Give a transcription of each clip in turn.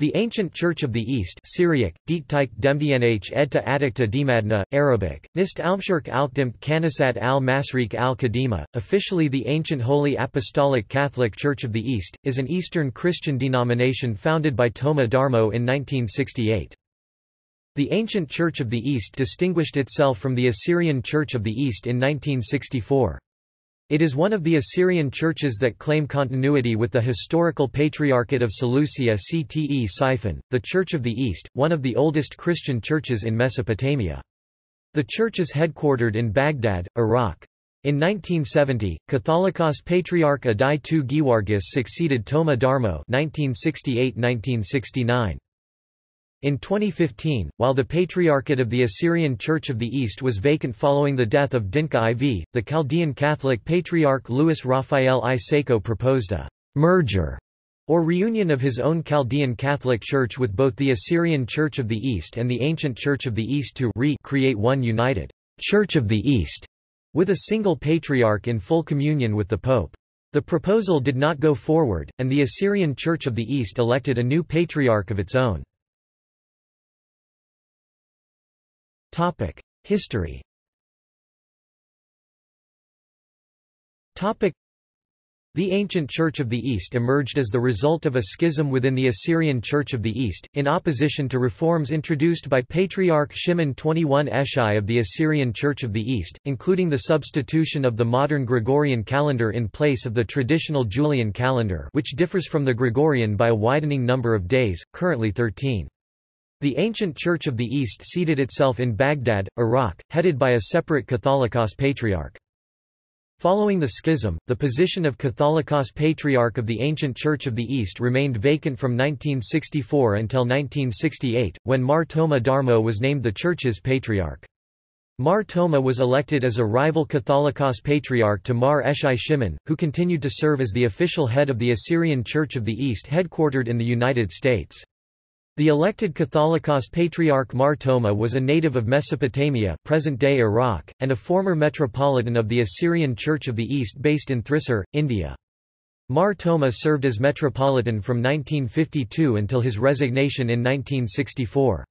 The ancient Church of the East Syriac, Diktike Demdnh Edta Attikta Dimadna, Arabic, Nist Almshirk Alkdimt Kanasat al-Masrik al-Kadima, officially the ancient Holy Apostolic Catholic Church of the East, is an Eastern Christian denomination founded by Toma Darmo in 1968. The ancient Church of the East distinguished itself from the Assyrian Church of the East in 1964. It is one of the Assyrian churches that claim continuity with the historical Patriarchate of Seleucia Ctesiphon, the Church of the East, one of the oldest Christian churches in Mesopotamia. The church is headquartered in Baghdad, Iraq. In 1970, Catholicos Patriarch Adai II Gewargis succeeded Toma Darmo 1968–1969. In 2015, while the Patriarchate of the Assyrian Church of the East was vacant following the death of Dinka IV, the Chaldean Catholic Patriarch Louis Raphael I Sako proposed a merger or reunion of his own Chaldean Catholic Church with both the Assyrian Church of the East and the Ancient Church of the East to re create one united Church of the East, with a single patriarch in full communion with the Pope. The proposal did not go forward, and the Assyrian Church of the East elected a new patriarch of its own. History. Topic: the ancient Church of the East emerged as the result of a schism within the Assyrian Church of the East, in opposition to reforms introduced by Patriarch Shimon 21 Eshai of the Assyrian Church of the East, including the substitution of the modern Gregorian calendar in place of the traditional Julian calendar which differs from the Gregorian by a widening number of days, currently 13. The ancient Church of the East seated itself in Baghdad, Iraq, headed by a separate Catholicos Patriarch. Following the schism, the position of Catholicos Patriarch of the ancient Church of the East remained vacant from 1964 until 1968, when Mar Toma Darmo was named the church's patriarch. Mar Toma was elected as a rival Catholicos Patriarch to Mar Eshai Shimon, who continued to serve as the official head of the Assyrian Church of the East headquartered in the United States. The elected Catholicos Patriarch Mar Toma was a native of Mesopotamia present-day Iraq, and a former metropolitan of the Assyrian Church of the East based in Thrissur, India. Mar Toma served as metropolitan from 1952 until his resignation in 1964.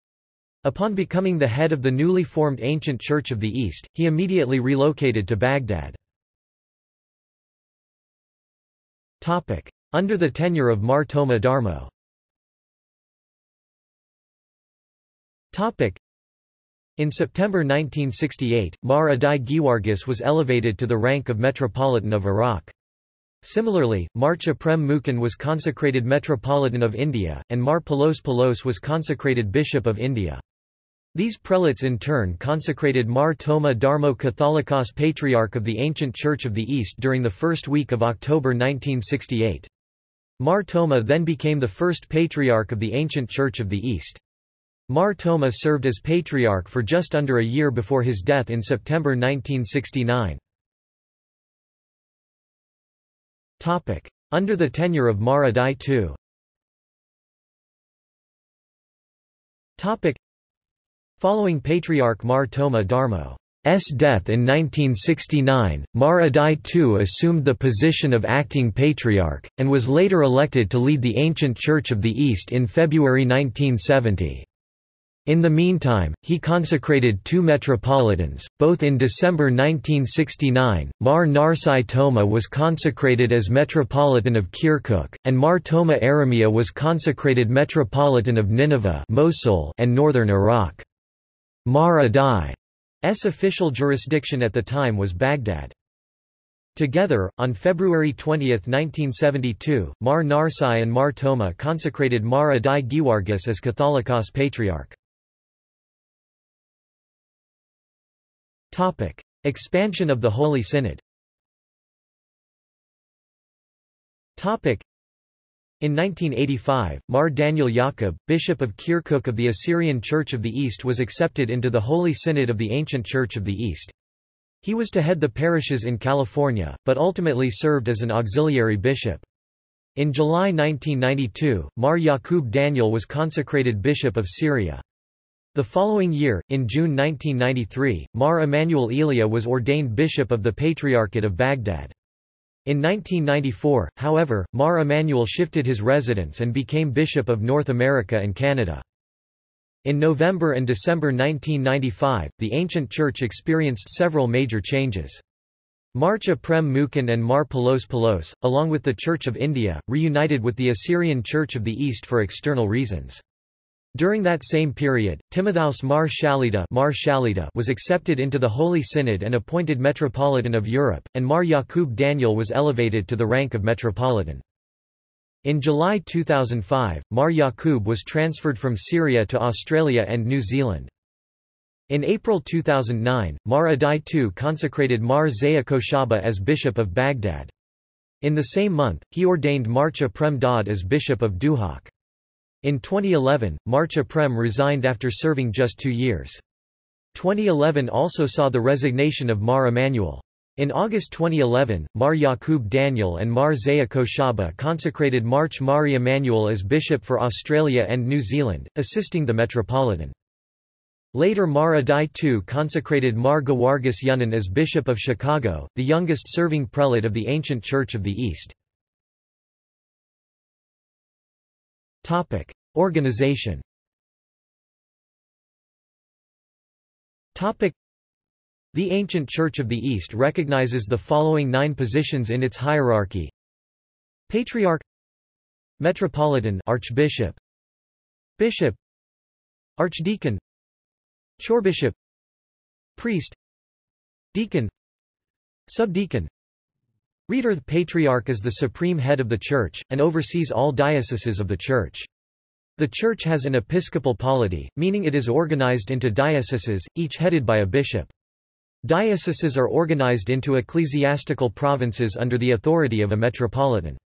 Upon becoming the head of the newly formed Ancient Church of the East, he immediately relocated to Baghdad. Under the tenure of Mar Toma Darmo In September 1968, Mar Adai Gewargis was elevated to the rank of Metropolitan of Iraq. Similarly, Mar Aprem Mooken was consecrated Metropolitan of India, and Mar Palos Palos was consecrated Bishop of India. These prelates in turn consecrated Mar Toma Darmo Catholicos Patriarch of the Ancient Church of the East during the first week of October 1968. Mar Toma then became the first Patriarch of the Ancient Church of the East. Mar Toma served as patriarch for just under a year before his death in September 1969. Under the tenure of Mar Adai II Following Patriarch Mar Toma Darmo's death in 1969, Mar Adai II assumed the position of acting patriarch, and was later elected to lead the ancient Church of the East in February 1970. In the meantime, he consecrated two metropolitans, both in December 1969. Mar Narsai Toma was consecrated as Metropolitan of Kirkuk, and Mar Toma Aramia was consecrated Metropolitan of Nineveh Mosul and northern Iraq. Mar Adai's official jurisdiction at the time was Baghdad. Together, on February 20, 1972, Mar Narsai and Mar Toma consecrated Mar Adai Gewargis as Catholicos Patriarch. Topic: Expansion of the Holy Synod. Topic: in 1985, Mar Daniel Yaqub, Bishop of Kirkuk of the Assyrian Church of the East was accepted into the Holy Synod of the Ancient Church of the East. He was to head the parishes in California, but ultimately served as an auxiliary bishop. In July 1992, Mar Yaqub Daniel was consecrated Bishop of Syria. The following year, in June 1993, Mar Emanuel Elia was ordained bishop of the Patriarchate of Baghdad. In 1994, however, Mar Emanuel shifted his residence and became Bishop of North America and Canada. In November and December 1995, the ancient church experienced several major changes. Mar Aprem Mooken and Mar Palos Palos, along with the Church of India, reunited with the Assyrian Church of the East for external reasons. During that same period, Timotheus Mar Shalida, Mar Shalida was accepted into the Holy Synod and appointed Metropolitan of Europe, and Mar Yaqub Daniel was elevated to the rank of Metropolitan. In July 2005, Mar Yaqub was transferred from Syria to Australia and New Zealand. In April 2009, Mar Adai II consecrated Mar Zaya Koshaba as Bishop of Baghdad. In the same month, he ordained Marcha Prem Dad as Bishop of Duhok. In 2011, Marcha Prem resigned after serving just two years. 2011 also saw the resignation of Mar Emanuel. In August 2011, Mar Yaqub Daniel and Mar Zaya Koshaba consecrated Mar Mari Emanuel as bishop for Australia and New Zealand, assisting the Metropolitan. Later Mar Adai II consecrated Mar Gawargis Yunan as Bishop of Chicago, the youngest serving prelate of the ancient Church of the East. Topic: Organization. Topic: The ancient Church of the East recognizes the following nine positions in its hierarchy: Patriarch, Metropolitan, Archbishop, Bishop, Archdeacon, Chorbishop, Priest, Deacon, Subdeacon, Reader The Patriarch is the supreme head of the Church, and oversees all dioceses of the Church. The Church has an episcopal polity, meaning it is organized into dioceses, each headed by a bishop. Dioceses are organized into ecclesiastical provinces under the authority of a metropolitan.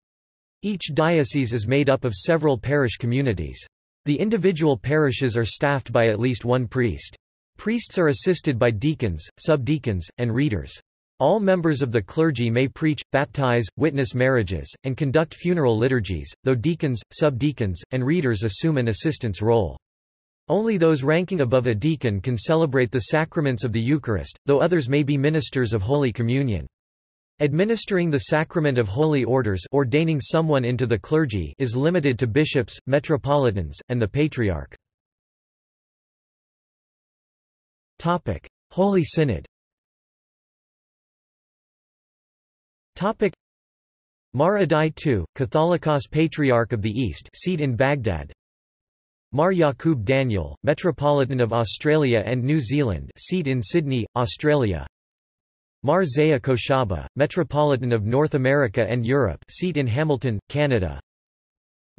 Each diocese is made up of several parish communities. The individual parishes are staffed by at least one priest. Priests are assisted by deacons, subdeacons, and readers. All members of the clergy may preach, baptize, witness marriages, and conduct funeral liturgies, though deacons, subdeacons, and readers assume an assistance role. Only those ranking above a deacon can celebrate the sacraments of the Eucharist, though others may be ministers of Holy Communion. Administering the sacrament of holy orders ordaining someone into the clergy is limited to bishops, metropolitans, and the patriarch. Topic. Holy Synod Topic. Mar Adai II, Catholicos Patriarch of the East seat in Baghdad. Mar Yaqub Daniel, Metropolitan of Australia and New Zealand seat in Sydney, Australia. Mar Zaya Koshaba, Metropolitan of North America and Europe seat in Hamilton, Canada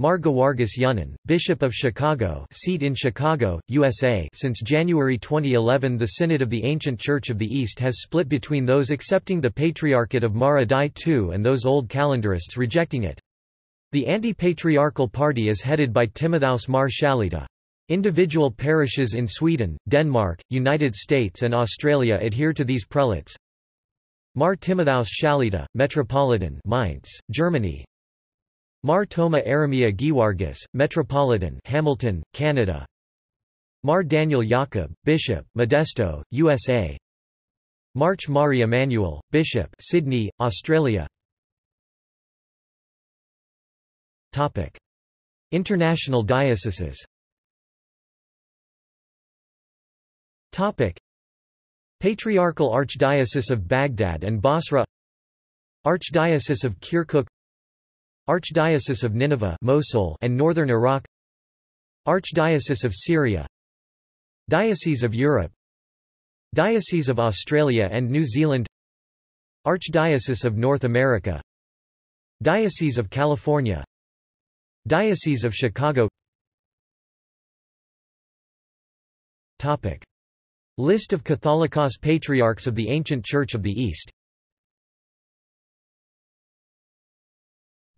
Mar Gawargis Yunan, Bishop of Chicago seat in Chicago, USA Since January 2011 the Synod of the Ancient Church of the East has split between those accepting the Patriarchate of Mar Adai II and those old calendarists rejecting it. The anti-patriarchal party is headed by Timotheus Mar Shalida. Individual parishes in Sweden, Denmark, United States and Australia adhere to these prelates. Mar Timotheus Shalida, Metropolitan Mainz, Germany Mar Toma Aramia Giwargis, Metropolitan Hamilton, Canada. Mar Daniel Jakob, Bishop, Modesto, USA Mar Mari Emanuel, Bishop Sydney, Australia. Topic. International dioceses. Topic. Patriarchal Archdiocese of Baghdad and Basra. Archdiocese of Kirkuk Archdiocese of Nineveh Mosul and northern Iraq. Archdiocese of Syria. Diocese of Europe. Diocese of Australia and New Zealand. Archdiocese of North America. Diocese of California. Diocese of Chicago. Topic. List of Catholicos Patriarchs of the Ancient Church of the East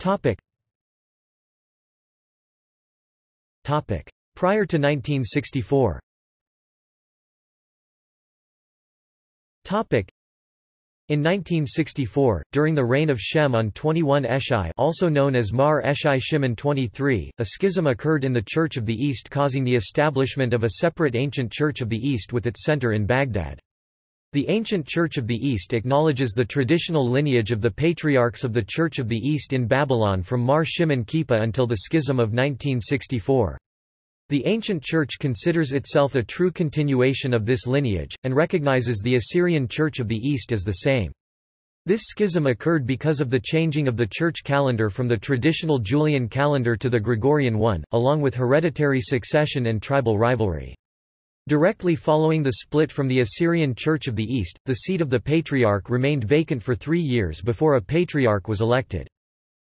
Topic. Topic. Prior to 1964 Topic. In 1964, during the reign of Shimon 21 Eshai also known as Mar Eshai Shimon 23, a schism occurred in the Church of the East causing the establishment of a separate ancient Church of the East with its center in Baghdad. The ancient Church of the East acknowledges the traditional lineage of the patriarchs of the Church of the East in Babylon from Mar Shimon Kippur until the Schism of 1964. The ancient Church considers itself a true continuation of this lineage, and recognizes the Assyrian Church of the East as the same. This schism occurred because of the changing of the church calendar from the traditional Julian calendar to the Gregorian one, along with hereditary succession and tribal rivalry. Directly following the split from the Assyrian Church of the East, the seat of the Patriarch remained vacant for three years before a Patriarch was elected.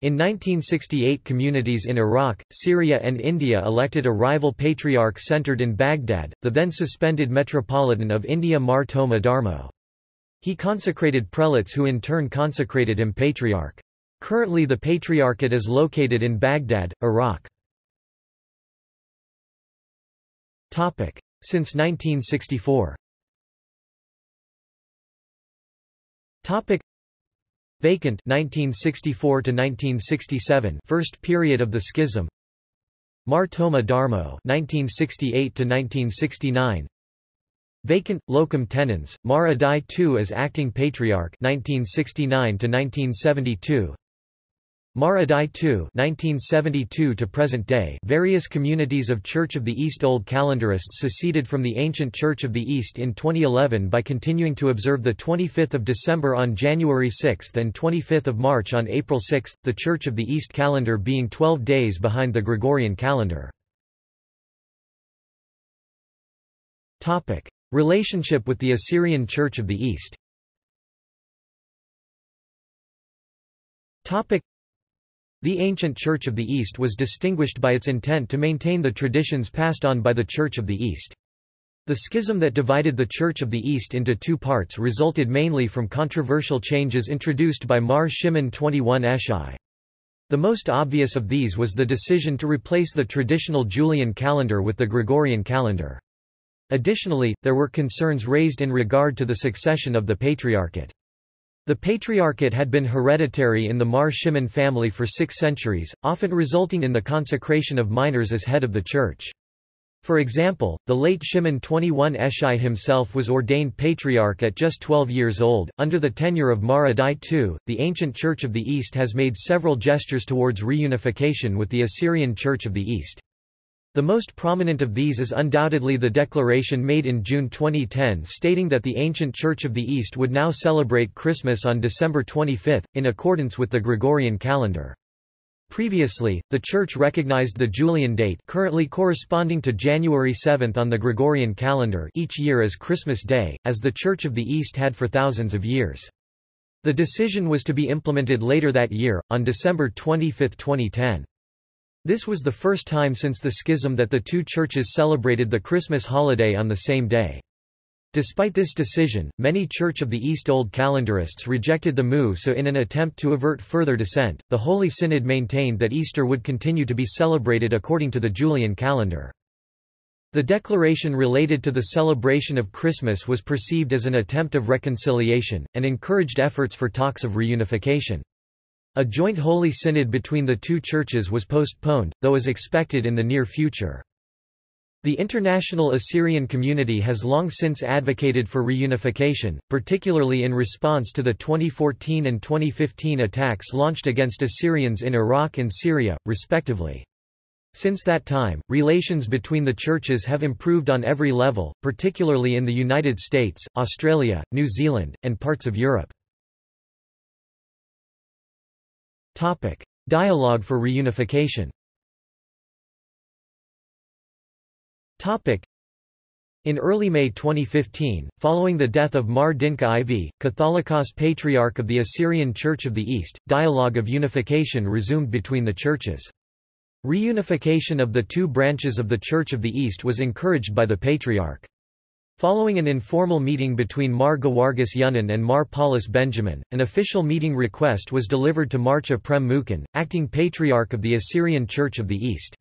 In 1968 communities in Iraq, Syria and India elected a rival Patriarch centered in Baghdad, the then suspended Metropolitan of India Mar Thoma Darmo. He consecrated prelates who in turn consecrated him patriarch. Currently the patriarchate is located in Baghdad, Iraq. Since 1964. Topic. Vacant 1964 to 1967 first period of the schism. Mar Toma Darmo 1968 to 1969 Vacant locum tenens Mar Adai II as acting patriarch 1969 to 1972 Mar Adai II 1972 to present day various communities of Church of the East Old Calendarists seceded from the ancient Church of the East in 2011 by continuing to observe the 25th of December on January 6 and 25th of March on April 6, the Church of the East calendar being 12 days behind the Gregorian calendar. Relationship with the Assyrian Church of the East the ancient Church of the East was distinguished by its intent to maintain the traditions passed on by the Church of the East. The schism that divided the Church of the East into two parts resulted mainly from controversial changes introduced by Mar Shimon 21 Eshai. The most obvious of these was the decision to replace the traditional Julian calendar with the Gregorian calendar. Additionally, there were concerns raised in regard to the succession of the Patriarchate. The Patriarchate had been hereditary in the Mar Shimon family for six centuries, often resulting in the consecration of minors as head of the church. For example, the late Shimon 21 Eshai himself was ordained patriarch at just 12 years old. Under the tenure of Mar Adai II, the ancient Church of the East has made several gestures towards reunification with the Assyrian Church of the East. The most prominent of these is undoubtedly the declaration made in June 2010 stating that the ancient Church of the East would now celebrate Christmas on December 25, in accordance with the Gregorian calendar. Previously, the Church recognized the Julian date currently corresponding to January 7 on the Gregorian calendar each year as Christmas Day, as the Church of the East had for thousands of years. The decision was to be implemented later that year, on December 25, 2010. This was the first time since the schism that the two churches celebrated the Christmas holiday on the same day. Despite this decision, many Church of the East Old Calendarists rejected the move so in an attempt to avert further dissent, the Holy Synod maintained that Easter would continue to be celebrated according to the Julian calendar. The declaration related to the celebration of Christmas was perceived as an attempt of reconciliation, and encouraged efforts for talks of reunification. A joint Holy Synod between the two churches was postponed, though is expected in the near future. The international Assyrian community has long since advocated for reunification, particularly in response to the 2014 and 2015 attacks launched against Assyrians in Iraq and Syria, respectively. Since that time, relations between the churches have improved on every level, particularly in the United States, Australia, New Zealand, and parts of Europe. Topic. Dialogue for reunification Topic. In early May 2015, following the death of Mar Dinka IV, Catholicos Patriarch of the Assyrian Church of the East, dialogue of unification resumed between the churches. Reunification of the two branches of the Church of the East was encouraged by the Patriarch. Following an informal meeting between Mar Gewargis Yunan and Mar Paulus Benjamin, an official meeting request was delivered to Mar Aprem Mooken, acting Patriarch of the Assyrian Church of the East.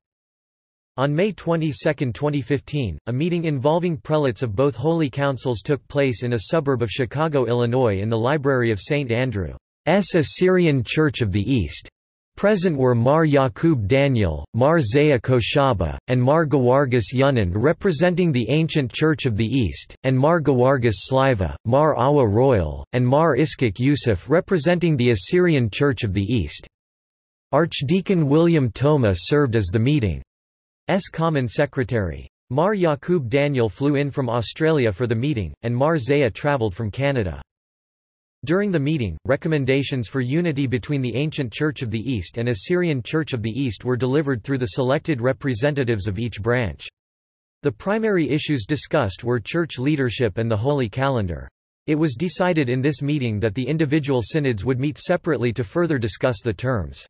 On May 22, 2015, a meeting involving prelates of both holy councils took place in a suburb of Chicago, Illinois in the Library of St. Andrew's Assyrian Church of the East. Present were Mar Yaqub Daniel, Mar Zaya Koshaba, and Mar Gawargis Yunan representing the ancient Church of the East, and Mar Gawargis Sliwa, Mar Awa Royel, and Mar Iskak Yusuf representing the Assyrian Church of the East. Archdeacon William Toma served as the meeting's common secretary. Mar Yaqub Daniel flew in from Australia for the meeting, and Mar Zaya travelled from Canada. During the meeting, recommendations for unity between the ancient Church of the East and Assyrian Church of the East were delivered through the selected representatives of each branch. The primary issues discussed were church leadership and the Holy Calendar. It was decided in this meeting that the individual synods would meet separately to further discuss the terms.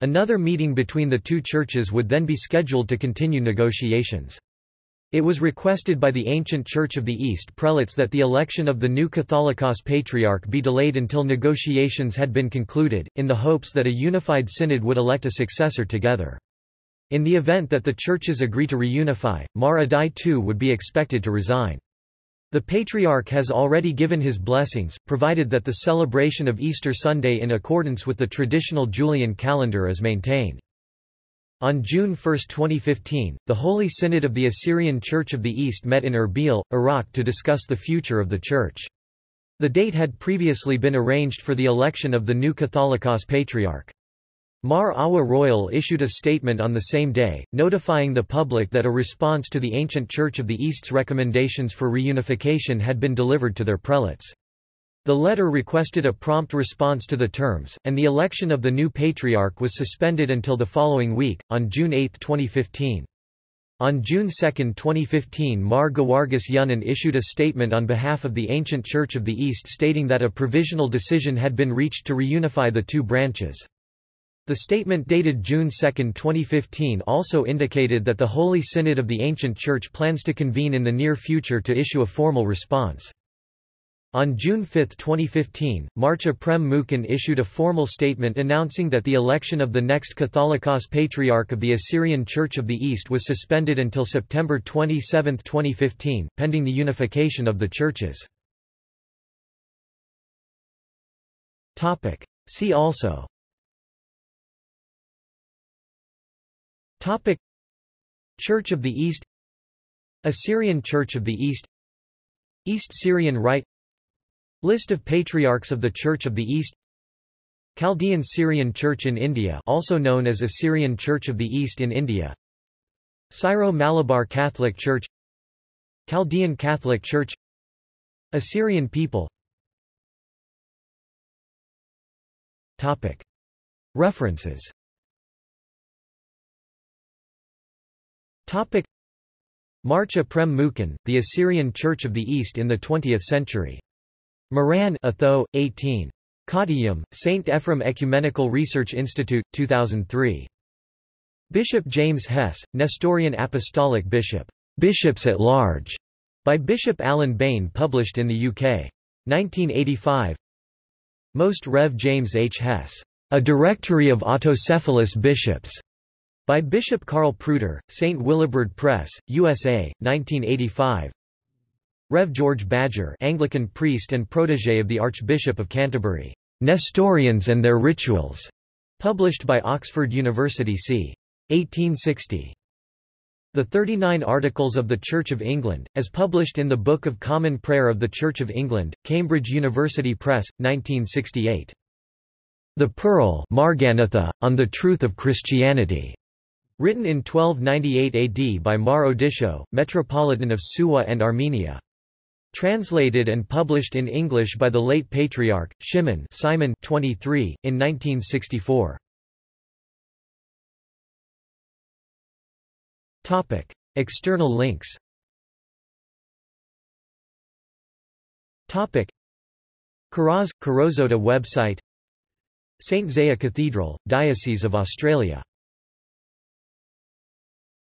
Another meeting between the two churches would then be scheduled to continue negotiations. It was requested by the ancient Church of the East prelates that the election of the new Catholicos Patriarch be delayed until negotiations had been concluded, in the hopes that a unified synod would elect a successor together. In the event that the churches agree to reunify, Mar Adai II would be expected to resign. The Patriarch has already given his blessings, provided that the celebration of Easter Sunday in accordance with the traditional Julian calendar is maintained. On June 1, 2015, the Holy Synod of the Assyrian Church of the East met in Erbil, Iraq to discuss the future of the Church. The date had previously been arranged for the election of the new Catholicos Patriarch. Mar Awa Royel issued a statement on the same day, notifying the public that a response to the ancient Church of the East's recommendations for reunification had been delivered to their prelates. The letter requested a prompt response to the terms, and the election of the new patriarch was suspended until the following week, on June 8, 2015. On June 2, 2015 Mar Gawargis Yunan issued a statement on behalf of the ancient Church of the East stating that a provisional decision had been reached to reunify the two branches. The statement dated June 2, 2015 also indicated that the Holy Synod of the Ancient Church plans to convene in the near future to issue a formal response. On June 5, 2015, Mar Aprem Mooken issued a formal statement announcing that the election of the next Catholicos Patriarch of the Assyrian Church of the East was suspended until September 27, 2015, pending the unification of the churches. See also. Topic. Church of the East. Assyrian Church of the East. East Syrian Rite List of Patriarchs of the Church of the East Chaldean Syrian Church in India also known as Assyrian Church of the East in India Syro-Malabar Catholic Church Chaldean Catholic Church Assyrian people Topic. References Topic. Mar Aprem Mooken, The Assyrian Church of the East in the Twentieth Century Moran Atho, 18. Kottayam, St. Ephrem Ecumenical Research Institute, 2003. Bishop James Hess, Nestorian Apostolic Bishop, Bishops at Large, by Bishop Alan Bain published in the UK. 1985 Most Rev. James H. Hess, A Directory of Autocephalous Bishops, by Bishop Carl Pruter, St. Willibrord Press, USA, 1985 Rev. George Badger Anglican priest and protégé of the Archbishop of Canterbury, Nestorians and Their Rituals, published by Oxford University c. 1860. The 39 Articles of the Church of England, as published in the Book of Common Prayer of the Church of England, Cambridge University Press, 1968. The Pearl Marganitha, on the Truth of Christianity, written in 1298 AD by Mar Odisho, Metropolitan of Suwa and Armenia. Translated and published in English by the late Patriarch, Shimon Simon 23, in 1964. External links Topic Karaz, Karozota website St. Zaya Cathedral, Diocese of Australia